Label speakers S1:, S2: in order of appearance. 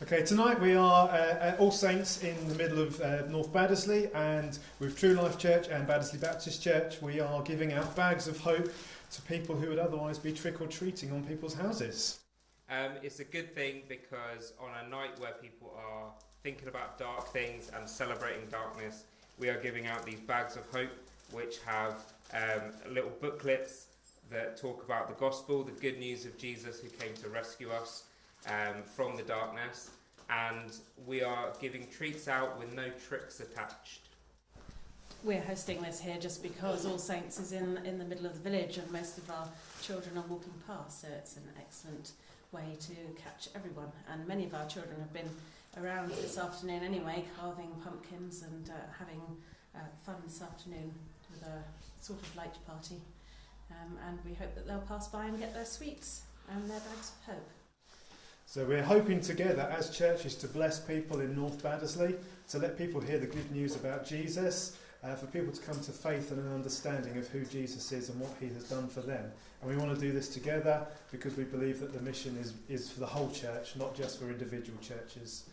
S1: Okay, tonight we are uh, at All Saints in the middle of uh, North Baddesley, and with True Life Church and Baddesley Baptist Church, we are giving out bags of hope to people who would otherwise be trick or treating on people's houses.
S2: Um, it's a good thing because on a night where people are thinking about dark things and celebrating darkness, we are giving out these bags of hope, which have um, little booklets that talk about the gospel, the good news of Jesus who came to rescue us um, from the darkness, and we are giving treats out with no tricks attached.
S3: We're hosting this here just because All Saints is in, in the middle of the village and most of our children are walking past, so it's an excellent way to catch everyone. And many of our children have been around this afternoon anyway, carving pumpkins and uh, having uh, fun this afternoon with a sort of light party. Um, and we hope that they'll pass by and get their sweets and their bags of hope.
S1: So we're hoping together as churches to bless people in North Baddesley, to let people hear the good news about Jesus, uh, for people to come to faith and an understanding of who Jesus is and what he has done for them. And we want to do this together because we believe that the mission is, is for the whole church, not just for individual churches.